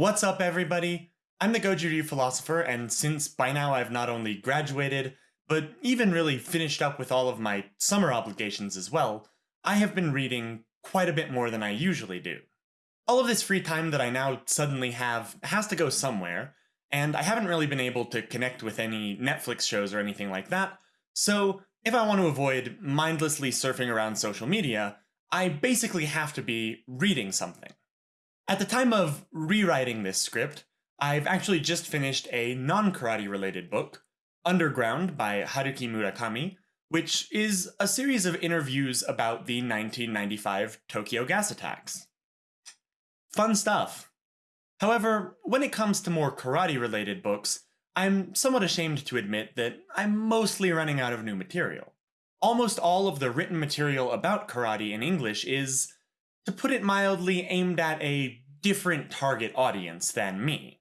What's up, everybody? I'm the Goju Ryu philosopher, and since by now I've not only graduated, but even really finished up with all of my summer obligations as well, I have been reading quite a bit more than I usually do. All of this free time that I now suddenly have has to go somewhere, and I haven't really been able to connect with any Netflix shows or anything like that, so if I want to avoid mindlessly surfing around social media, I basically have to be reading something. At the time of rewriting this script, I've actually just finished a non-karate related book, Underground by Haruki Murakami, which is a series of interviews about the 1995 Tokyo gas attacks. Fun stuff. However, when it comes to more karate related books, I'm somewhat ashamed to admit that I'm mostly running out of new material. Almost all of the written material about karate in English is, to put it mildly, aimed at a different target audience than me.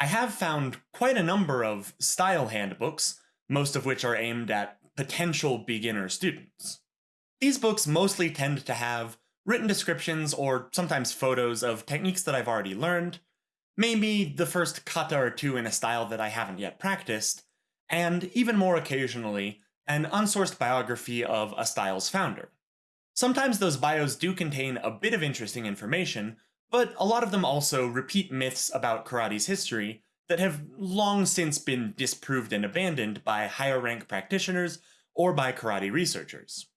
I have found quite a number of style handbooks, most of which are aimed at potential beginner students. These books mostly tend to have written descriptions or sometimes photos of techniques that I've already learned, maybe the first kata or two in a style that I haven't yet practiced, and even more occasionally, an unsourced biography of a style's founder. Sometimes those bios do contain a bit of interesting information, but a lot of them also repeat myths about karate's history that have long since been disproved and abandoned by higher rank practitioners or by karate researchers.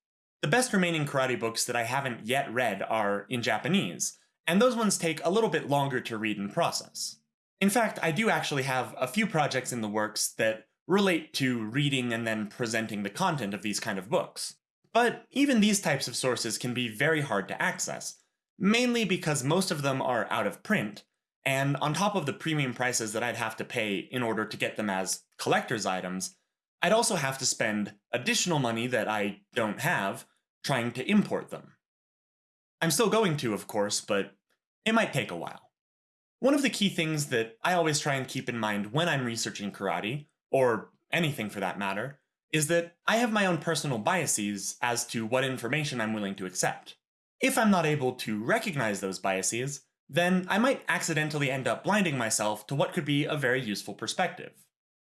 The best remaining karate books that I haven't yet read are in Japanese, and those ones take a little bit longer to read and process. In fact, I do actually have a few projects in the works that relate to reading and then presenting the content of these kind of books. But even these types of sources can be very hard to access, mainly because most of them are out of print, and on top of the premium prices that I'd have to pay in order to get them as collector's items, I'd also have to spend additional money that I don't have trying to import them. I'm still going to, of course, but it might take a while. One of the key things that I always try and keep in mind when I'm researching karate, or anything for that matter, is that I have my own personal biases as to what information I'm willing to accept. If I'm not able to recognize those biases, then I might accidentally end up blinding myself to what could be a very useful perspective.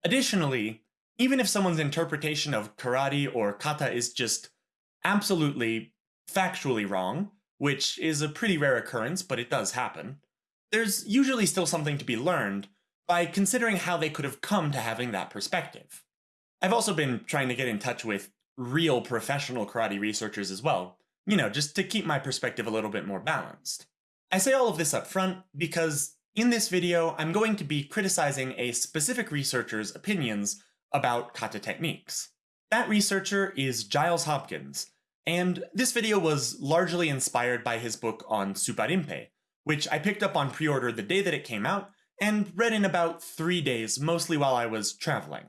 Additionally, even if someone's interpretation of karate or kata is just absolutely factually wrong, which is a pretty rare occurrence, but it does happen, there's usually still something to be learned by considering how they could have come to having that perspective. I've also been trying to get in touch with real professional karate researchers as well, you know, just to keep my perspective a little bit more balanced. I say all of this up front because in this video, I'm going to be criticizing a specific researcher's opinions about kata techniques. That researcher is Giles Hopkins, and this video was largely inspired by his book on Suparinpei, which I picked up on pre-order the day that it came out and read in about three days, mostly while I was traveling.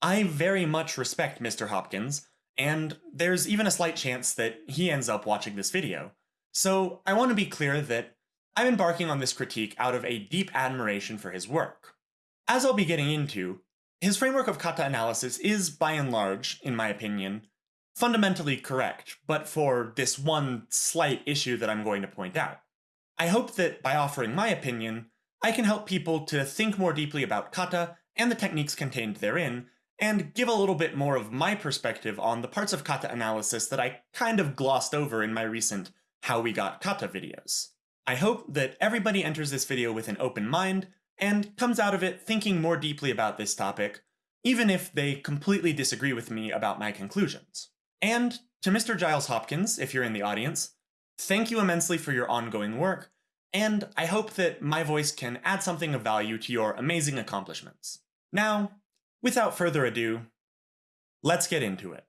I very much respect Mr. Hopkins, and there's even a slight chance that he ends up watching this video. So I want to be clear that I'm embarking on this critique out of a deep admiration for his work. As I'll be getting into, his framework of kata analysis is, by and large, in my opinion, fundamentally correct, but for this one slight issue that I'm going to point out. I hope that by offering my opinion, I can help people to think more deeply about kata and the techniques contained therein, and give a little bit more of my perspective on the parts of kata analysis that I kind of glossed over in my recent How We Got Kata videos. I hope that everybody enters this video with an open mind, and comes out of it thinking more deeply about this topic, even if they completely disagree with me about my conclusions. And to Mr. Giles Hopkins, if you're in the audience, thank you immensely for your ongoing work, and I hope that my voice can add something of value to your amazing accomplishments. Now, Without further ado, let's get into it.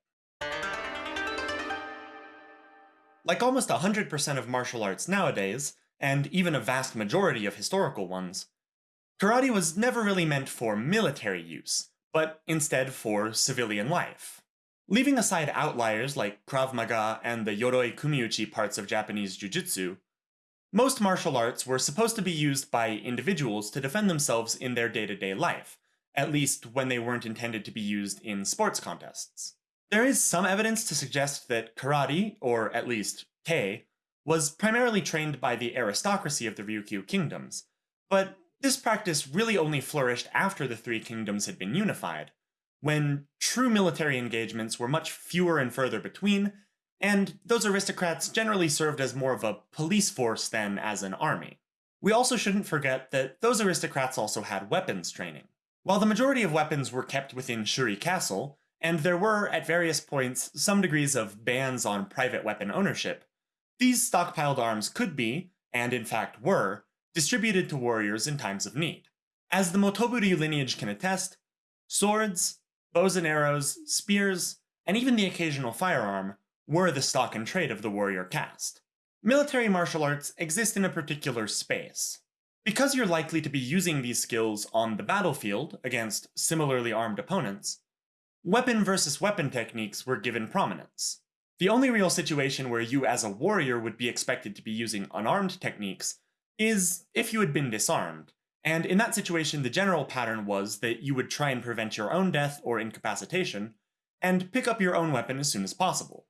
Like almost 100% of martial arts nowadays, and even a vast majority of historical ones, karate was never really meant for military use, but instead for civilian life. Leaving aside outliers like Krav Maga and the Yoroi Kumiuchi parts of Japanese Jujutsu, most martial arts were supposed to be used by individuals to defend themselves in their day-to-day -day life, at least when they weren't intended to be used in sports contests. There is some evidence to suggest that karate, or at least kei, was primarily trained by the aristocracy of the Ryukyu kingdoms, but this practice really only flourished after the three kingdoms had been unified, when true military engagements were much fewer and further between, and those aristocrats generally served as more of a police force than as an army. We also shouldn't forget that those aristocrats also had weapons training. While the majority of weapons were kept within Shuri Castle, and there were, at various points, some degrees of bans on private weapon ownership, these stockpiled arms could be, and in fact were, distributed to warriors in times of need. As the Motoburi lineage can attest, swords, bows and arrows, spears, and even the occasional firearm were the stock and trade of the warrior caste. Military martial arts exist in a particular space. Because you're likely to be using these skills on the battlefield against similarly armed opponents, weapon versus weapon techniques were given prominence. The only real situation where you as a warrior would be expected to be using unarmed techniques is if you had been disarmed, and in that situation the general pattern was that you would try and prevent your own death or incapacitation, and pick up your own weapon as soon as possible.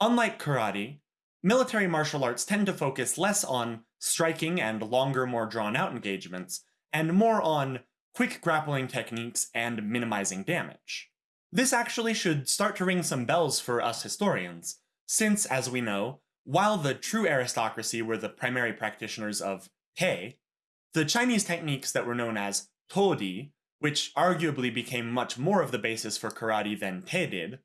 Unlike karate, military martial arts tend to focus less on striking and longer, more drawn out engagements, and more on quick grappling techniques and minimizing damage. This actually should start to ring some bells for us historians, since, as we know, while the true aristocracy were the primary practitioners of Te, the Chinese techniques that were known as Todi, which arguably became much more of the basis for karate than Te did,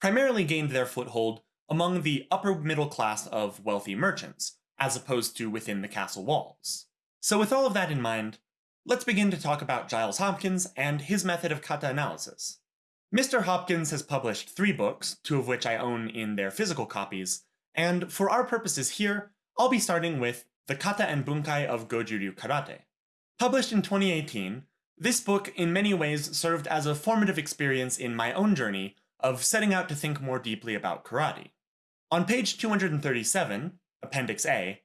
primarily gained their foothold among the upper middle class of wealthy merchants, as opposed to within the castle walls. So with all of that in mind, let's begin to talk about Giles Hopkins and his method of kata analysis. Mr. Hopkins has published three books, two of which I own in their physical copies, and for our purposes here, I'll be starting with The Kata and Bunkai of Goju-ryu Karate. Published in 2018, this book in many ways served as a formative experience in my own journey of setting out to think more deeply about karate. On page 237, Appendix A,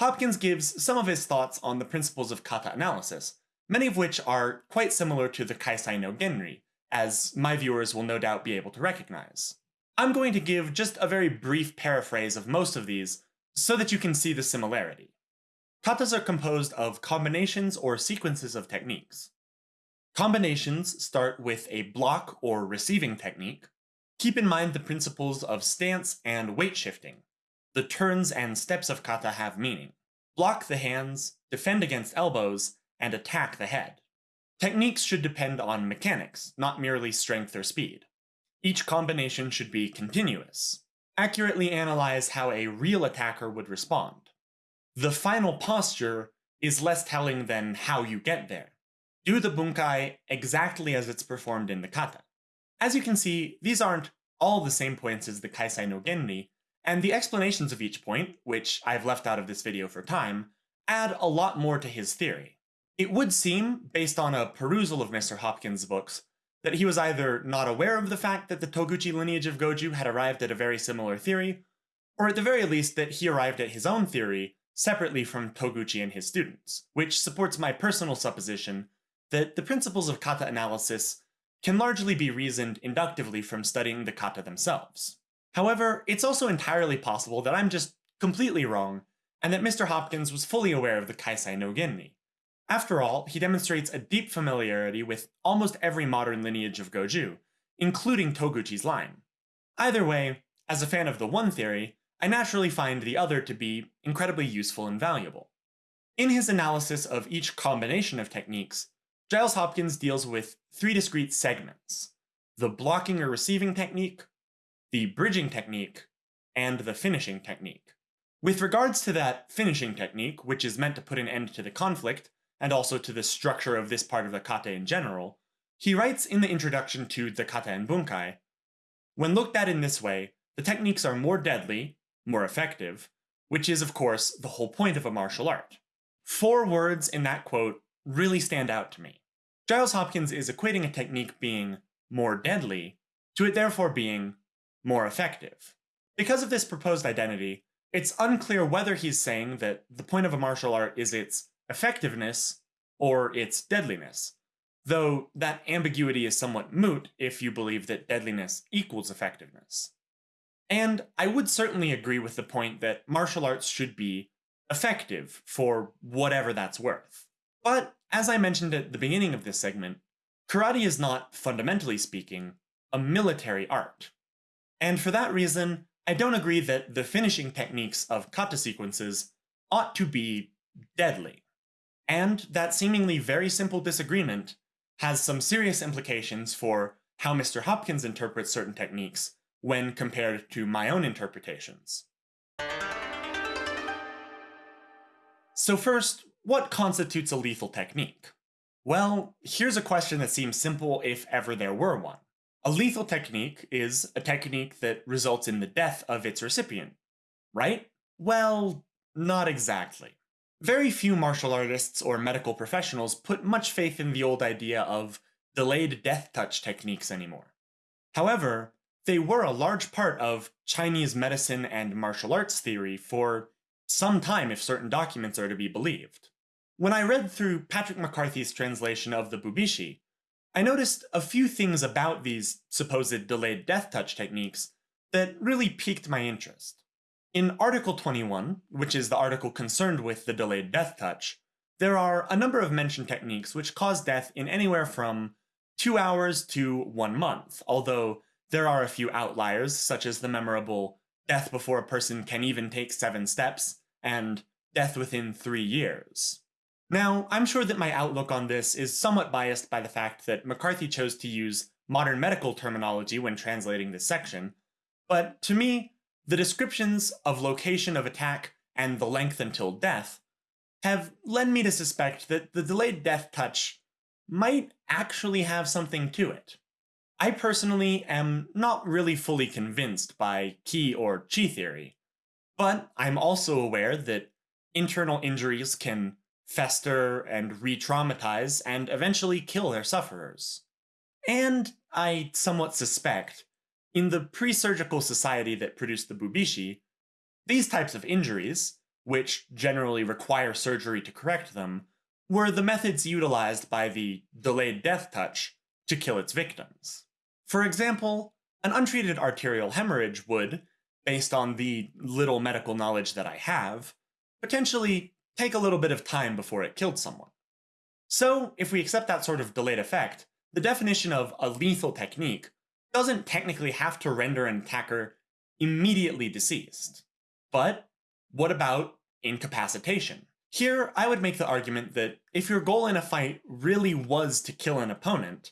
Hopkins gives some of his thoughts on the principles of kata analysis, many of which are quite similar to the Kaisai no Genri, as my viewers will no doubt be able to recognize. I'm going to give just a very brief paraphrase of most of these, so that you can see the similarity. Katas are composed of combinations or sequences of techniques. Combinations start with a block or receiving technique, Keep in mind the principles of stance and weight shifting. The turns and steps of kata have meaning. Block the hands, defend against elbows, and attack the head. Techniques should depend on mechanics, not merely strength or speed. Each combination should be continuous. Accurately analyze how a real attacker would respond. The final posture is less telling than how you get there. Do the bunkai exactly as it's performed in the kata. As you can see, these aren't all the same points as the Kaisai no Genri, and the explanations of each point, which I've left out of this video for time, add a lot more to his theory. It would seem, based on a perusal of Mr. Hopkins' books, that he was either not aware of the fact that the Toguchi lineage of Goju had arrived at a very similar theory, or at the very least that he arrived at his own theory separately from Toguchi and his students, which supports my personal supposition that the principles of kata analysis can largely be reasoned inductively from studying the kata themselves. However, it's also entirely possible that I'm just completely wrong, and that Mr. Hopkins was fully aware of the Kaisai no Genri. After all, he demonstrates a deep familiarity with almost every modern lineage of Goju, including Toguchi's line. Either way, as a fan of the one theory, I naturally find the other to be incredibly useful and valuable. In his analysis of each combination of techniques, Giles Hopkins deals with three discrete segments the blocking or receiving technique, the bridging technique, and the finishing technique. With regards to that finishing technique, which is meant to put an end to the conflict, and also to the structure of this part of the kata in general, he writes in the introduction to the kata and bunkai When looked at in this way, the techniques are more deadly, more effective, which is, of course, the whole point of a martial art. Four words in that quote really stand out to me. Giles Hopkins is equating a technique being more deadly to it therefore being more effective. Because of this proposed identity, it's unclear whether he's saying that the point of a martial art is its effectiveness or its deadliness, though that ambiguity is somewhat moot if you believe that deadliness equals effectiveness. And I would certainly agree with the point that martial arts should be effective for whatever that's worth. But as I mentioned at the beginning of this segment, karate is not, fundamentally speaking, a military art. And for that reason, I don't agree that the finishing techniques of kata sequences ought to be deadly. And that seemingly very simple disagreement has some serious implications for how Mr. Hopkins interprets certain techniques when compared to my own interpretations. So first, what constitutes a lethal technique? Well, here's a question that seems simple if ever there were one. A lethal technique is a technique that results in the death of its recipient, right? Well, not exactly. Very few martial artists or medical professionals put much faith in the old idea of delayed death touch techniques anymore. However, they were a large part of Chinese medicine and martial arts theory for some time if certain documents are to be believed. When I read through Patrick McCarthy's translation of the Bubishi, I noticed a few things about these supposed delayed death touch techniques that really piqued my interest. In Article 21, which is the article concerned with the delayed death touch, there are a number of mentioned techniques which cause death in anywhere from two hours to one month, although there are a few outliers, such as the memorable death before a person can even take seven steps, and death within three years. Now, I'm sure that my outlook on this is somewhat biased by the fact that McCarthy chose to use modern medical terminology when translating this section, but to me, the descriptions of location of attack and the length until death have led me to suspect that the delayed death touch might actually have something to it. I personally am not really fully convinced by ki or chi theory, but I'm also aware that internal injuries can fester and re traumatize and eventually kill their sufferers. And I somewhat suspect in the pre-surgical society that produced the Bubishi, these types of injuries, which generally require surgery to correct them, were the methods utilized by the delayed death touch to kill its victims. For example, an untreated arterial hemorrhage would, based on the little medical knowledge that I have, potentially take a little bit of time before it killed someone. So, if we accept that sort of delayed effect, the definition of a lethal technique doesn't technically have to render an attacker immediately deceased. But what about incapacitation? Here, I would make the argument that if your goal in a fight really was to kill an opponent,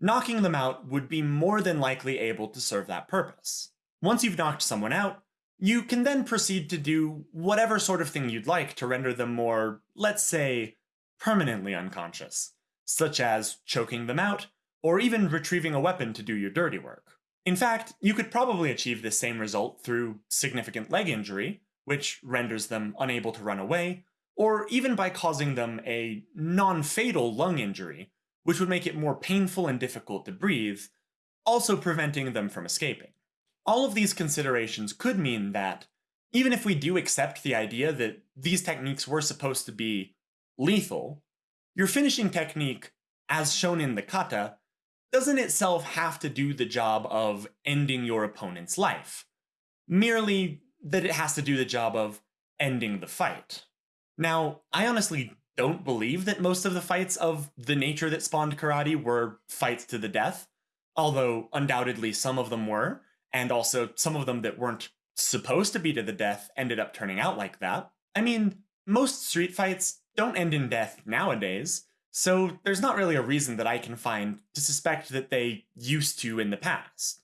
knocking them out would be more than likely able to serve that purpose. Once you've knocked someone out, you can then proceed to do whatever sort of thing you'd like to render them more, let's say, permanently unconscious, such as choking them out or even retrieving a weapon to do your dirty work. In fact, you could probably achieve this same result through significant leg injury, which renders them unable to run away, or even by causing them a non-fatal lung injury, which would make it more painful and difficult to breathe, also preventing them from escaping. All of these considerations could mean that, even if we do accept the idea that these techniques were supposed to be lethal, your finishing technique, as shown in the kata, doesn't itself have to do the job of ending your opponent's life, merely that it has to do the job of ending the fight. Now, I honestly don't believe that most of the fights of the nature that spawned karate were fights to the death, although undoubtedly some of them were, and also some of them that weren't supposed to be to the death ended up turning out like that. I mean, most street fights don't end in death nowadays, so there's not really a reason that I can find to suspect that they used to in the past.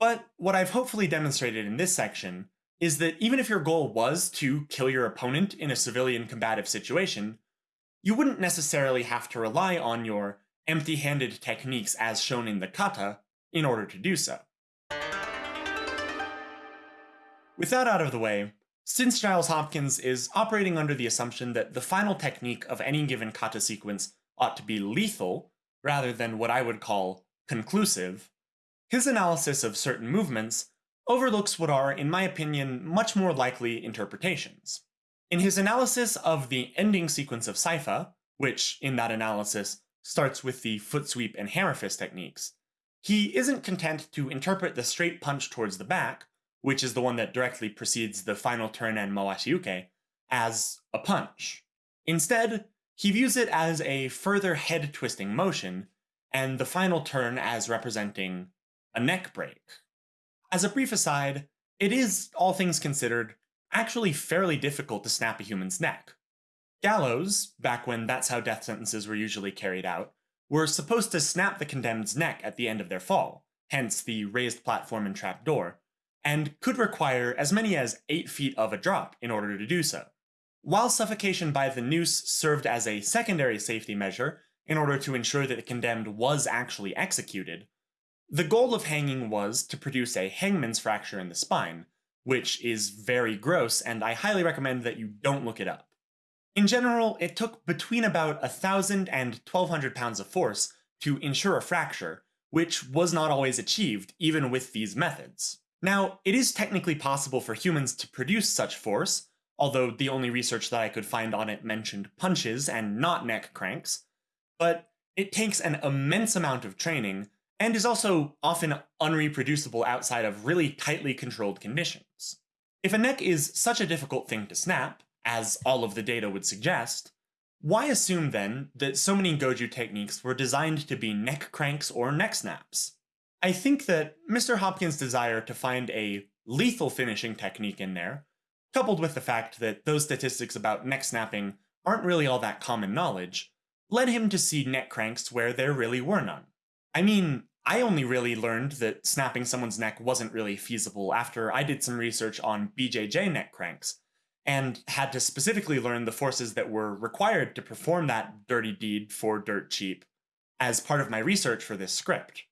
But what I've hopefully demonstrated in this section is that even if your goal was to kill your opponent in a civilian combative situation, you wouldn't necessarily have to rely on your empty-handed techniques as shown in the kata in order to do so. With that out of the way, since Giles Hopkins is operating under the assumption that the final technique of any given kata sequence ought to be lethal rather than what I would call conclusive, his analysis of certain movements overlooks what are, in my opinion, much more likely interpretations. In his analysis of the ending sequence of Saifa, which, in that analysis, starts with the foot sweep and hammer fist techniques, he isn't content to interpret the straight punch towards the back, which is the one that directly precedes the final turn and Mawashiuke, as a punch. Instead, He views it as a further head twisting motion, and the final turn as representing a neck break. As a brief aside, it is, all things considered, actually fairly difficult to snap a human's neck. Gallows, back when that's how death sentences were usually carried out, were supposed to snap the condemned's neck at the end of their fall, hence the raised platform and trapdoor, and could require as many as 8 feet of a drop in order to do so. While suffocation by the noose served as a secondary safety measure in order to ensure that the condemned was actually executed, the goal of hanging was to produce a hangman's fracture in the spine, which is very gross, and I highly recommend that you don't look it up. In general, it took between about 1,000 and 1,200 pounds of force to ensure a fracture, which was not always achieved even with these methods. Now, it is technically possible for humans to produce such force, although the only research that I could find on it mentioned punches and not neck cranks, but it takes an immense amount of training and is also often unreproducible outside of really tightly controlled conditions. If a neck is such a difficult thing to snap, as all of the data would suggest, why assume then that so many Goju techniques were designed to be neck cranks or neck snaps? I think that Mr. Hopkins' desire to find a lethal finishing technique in there, coupled with the fact that those statistics about neck snapping aren't really all that common knowledge, led him to see neck cranks where there really were none. I mean, I only really learned that snapping someone's neck wasn't really feasible after I did some research on BJJ neck cranks, and had to specifically learn the forces that were required to perform that dirty deed for dirt cheap as part of my research for this script.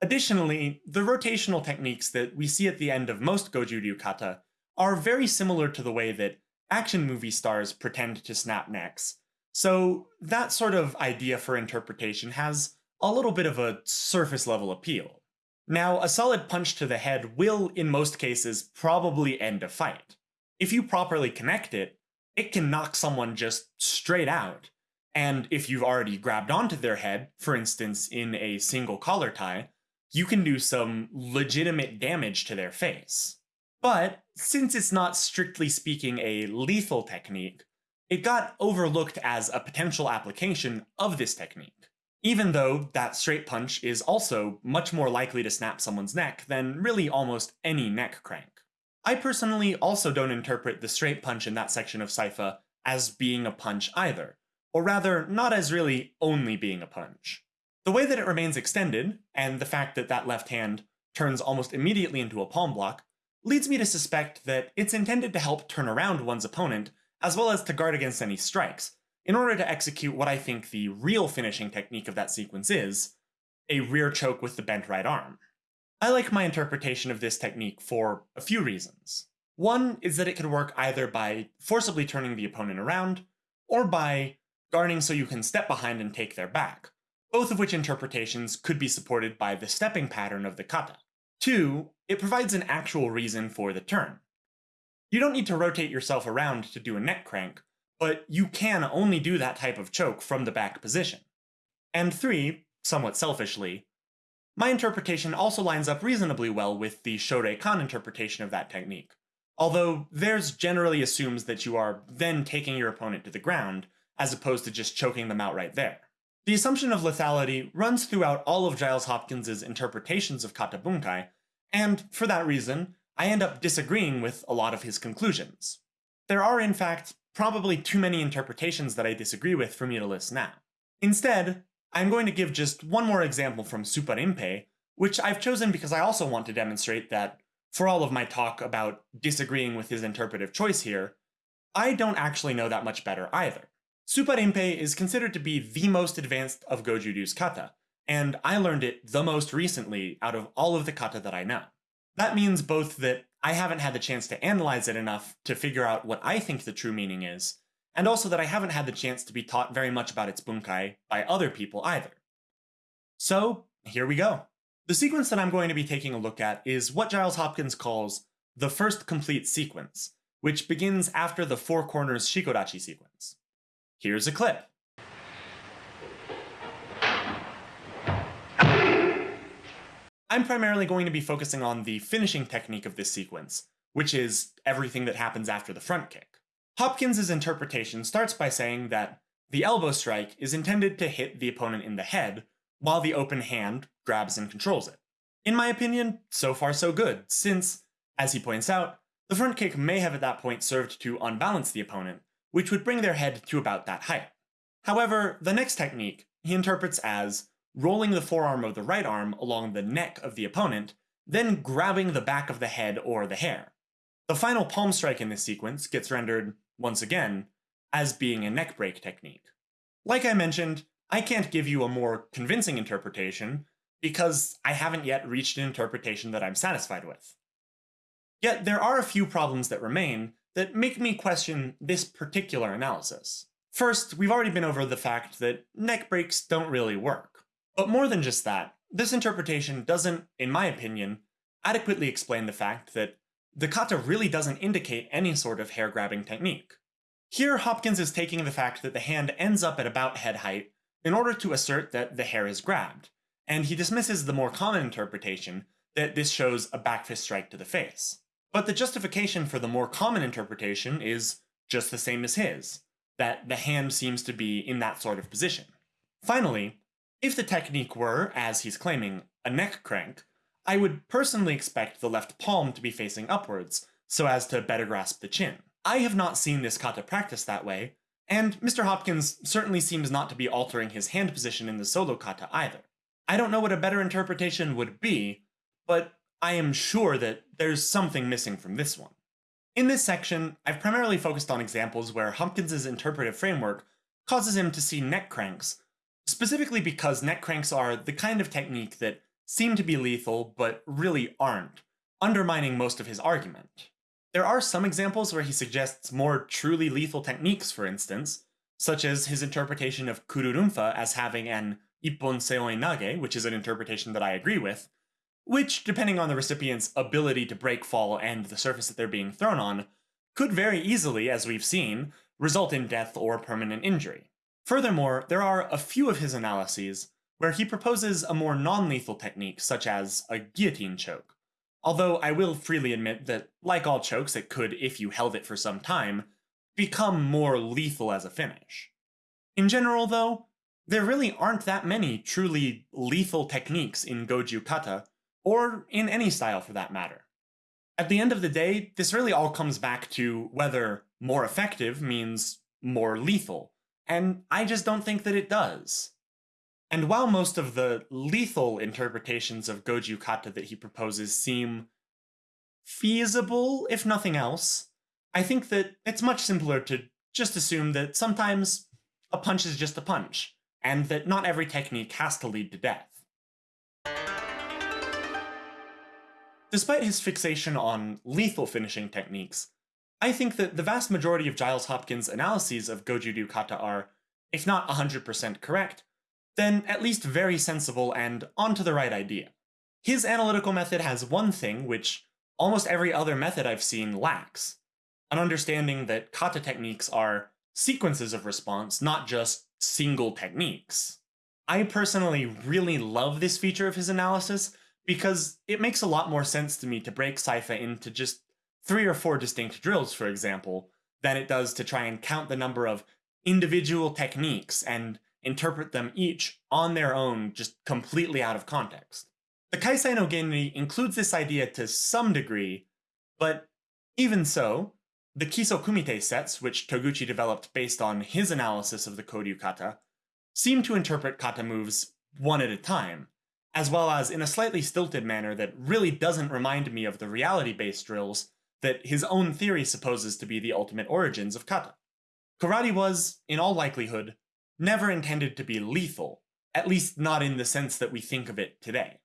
Additionally, the rotational techniques that we see at the end of most Goju kata are very similar to the way that action movie stars pretend to snap necks, so that sort of idea for interpretation has a little bit of a surface level appeal. Now, a solid punch to the head will, in most cases, probably end a fight. If you properly connect it, it can knock someone just straight out. And if you've already grabbed onto their head, for instance in a single collar tie, you can do some legitimate damage to their face. But since it's not strictly speaking a lethal technique, it got overlooked as a potential application of this technique even though that straight punch is also much more likely to snap someone's neck than really almost any neck crank. I personally also don't interpret the straight punch in that section of Saifa as being a punch either, or rather, not as really only being a punch. The way that it remains extended, and the fact that that left hand turns almost immediately into a palm block, leads me to suspect that it's intended to help turn around one's opponent, as well as to guard against any strikes, in order to execute what I think the real finishing technique of that sequence is, a rear choke with the bent right arm. I like my interpretation of this technique for a few reasons. One is that it can work either by forcibly turning the opponent around, or by guarding so you can step behind and take their back, both of which interpretations could be supported by the stepping pattern of the kata. Two, it provides an actual reason for the turn. You don't need to rotate yourself around to do a neck crank, but you can only do that type of choke from the back position. And three, somewhat selfishly, my interpretation also lines up reasonably well with the Shorei Kan interpretation of that technique, although theirs generally assumes that you are then taking your opponent to the ground, as opposed to just choking them out right there. The assumption of lethality runs throughout all of Giles Hopkins's interpretations of kata bunkai, and for that reason, I end up disagreeing with a lot of his conclusions. There are, in fact, probably too many interpretations that I disagree with for me to list now. Instead, I'm going to give just one more example from Suparinpei, which I've chosen because I also want to demonstrate that, for all of my talk about disagreeing with his interpretive choice here, I don't actually know that much better either. Suparinpei is considered to be the most advanced of Goju-ryu's kata, and I learned it the most recently out of all of the kata that I know. That means both that I haven't had the chance to analyze it enough to figure out what I think the true meaning is, and also that I haven't had the chance to be taught very much about its bunkai by other people either. So, here we go. The sequence that I'm going to be taking a look at is what Giles Hopkins calls the first complete sequence, which begins after the Four Corners Shikodachi sequence. Here's a clip. I'm primarily going to be focusing on the finishing technique of this sequence, which is everything that happens after the front kick. Hopkins's interpretation starts by saying that the elbow strike is intended to hit the opponent in the head, while the open hand grabs and controls it. In my opinion, so far so good, since, as he points out, the front kick may have at that point served to unbalance the opponent, which would bring their head to about that height. However, the next technique he interprets as rolling the forearm of the right arm along the neck of the opponent, then grabbing the back of the head or the hair. The final palm strike in this sequence gets rendered, once again, as being a neck break technique. Like I mentioned, I can't give you a more convincing interpretation because I haven't yet reached an interpretation that I'm satisfied with. Yet there are a few problems that remain that make me question this particular analysis. First, we've already been over the fact that neck breaks don't really work. But more than just that, this interpretation doesn't, in my opinion, adequately explain the fact that the kata really doesn't indicate any sort of hair grabbing technique. Here, Hopkins is taking the fact that the hand ends up at about head height in order to assert that the hair is grabbed, and he dismisses the more common interpretation that this shows a back fist strike to the face. But the justification for the more common interpretation is just the same as his, that the hand seems to be in that sort of position. Finally, if the technique were, as he's claiming, a neck crank, I would personally expect the left palm to be facing upwards, so as to better grasp the chin. I have not seen this kata practiced that way, and Mr. Hopkins certainly seems not to be altering his hand position in the solo kata either. I don't know what a better interpretation would be, but I am sure that there's something missing from this one. In this section, I've primarily focused on examples where Hopkins's interpretive framework causes him to see neck cranks, specifically because neck cranks are the kind of technique that seem to be lethal but really aren't, undermining most of his argument. There are some examples where he suggests more truly lethal techniques, for instance, such as his interpretation of Kururunfa as having an ippon seoi nage, which is an interpretation that I agree with, which, depending on the recipient's ability to break fall and the surface that they're being thrown on, could very easily, as we've seen, result in death or permanent injury. Furthermore, there are a few of his analyses where he proposes a more non-lethal technique, such as a guillotine choke. Although I will freely admit that, like all chokes, it could, if you held it for some time, become more lethal as a finish. In general, though, there really aren't that many truly lethal techniques in Goju Kata, or in any style for that matter. At the end of the day, this really all comes back to whether more effective means more lethal, and I just don't think that it does. And while most of the lethal interpretations of Goju Kata that he proposes seem feasible, if nothing else, I think that it's much simpler to just assume that sometimes a punch is just a punch, and that not every technique has to lead to death. Despite his fixation on lethal finishing techniques, I think that the vast majority of Giles Hopkins' analyses of Goju-ryu kata are, if not 100% correct, then at least very sensible and onto the right idea. His analytical method has one thing which almost every other method I've seen lacks, an understanding that kata techniques are sequences of response, not just single techniques. I personally really love this feature of his analysis because it makes a lot more sense to me to break Saifa into just three or four distinct drills, for example, than it does to try and count the number of individual techniques and interpret them each on their own, just completely out of context. The Kaisai no Genri includes this idea to some degree, but even so, the Kiso Kumite sets, which Toguchi developed based on his analysis of the Koryu kata, seem to interpret kata moves one at a time, as well as in a slightly stilted manner that really doesn't remind me of the reality-based drills that his own theory supposes to be the ultimate origins of kata. Karate was, in all likelihood, never intended to be lethal, at least not in the sense that we think of it today.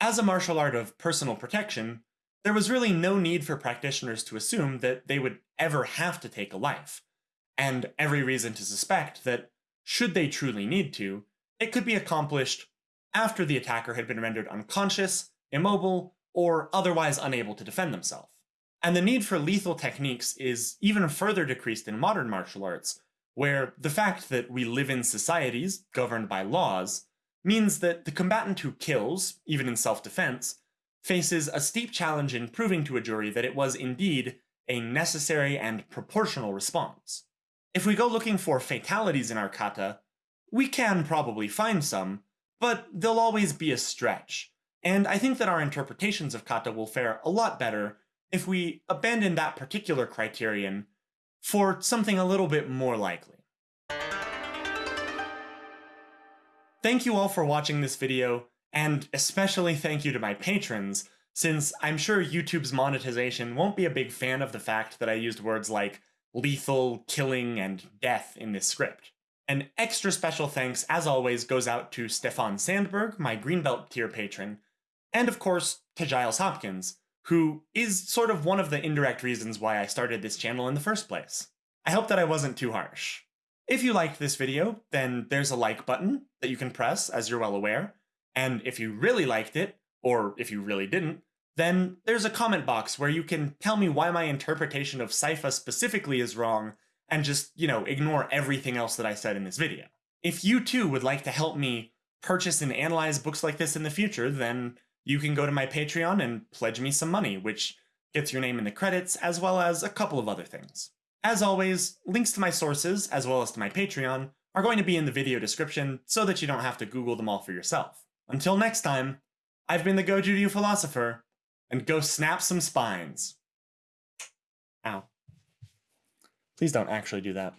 As a martial art of personal protection, there was really no need for practitioners to assume that they would ever have to take a life, and every reason to suspect that, should they truly need to, it could be accomplished after the attacker had been rendered unconscious, immobile, or otherwise unable to defend themselves. And the need for lethal techniques is even further decreased in modern martial arts, where the fact that we live in societies governed by laws means that the combatant who kills, even in self-defense, faces a steep challenge in proving to a jury that it was indeed a necessary and proportional response. If we go looking for fatalities in our kata, we can probably find some, but they'll always be a stretch. And I think that our interpretations of kata will fare a lot better if we abandon that particular criterion for something a little bit more likely. Thank you all for watching this video, and especially thank you to my patrons, since I'm sure YouTube's monetization won't be a big fan of the fact that I used words like lethal, killing, and death in this script. An extra special thanks, as always, goes out to Stefan Sandberg, my Greenbelt tier patron, and of course, to Giles Hopkins, who is sort of one of the indirect reasons why I started this channel in the first place. I hope that I wasn't too harsh. If you liked this video, then there's a like button that you can press, as you're well aware, and if you really liked it, or if you really didn't, then there's a comment box where you can tell me why my interpretation of Saifa specifically is wrong and just, you know, ignore everything else that I said in this video. If you too would like to help me purchase and analyze books like this in the future, then you can go to my Patreon and pledge me some money, which gets your name in the credits, as well as a couple of other things. As always, links to my sources, as well as to my Patreon, are going to be in the video description so that you don't have to Google them all for yourself. Until next time, I've been the Goju Ryu Philosopher, and go snap some spines. Ow. Please don't actually do that.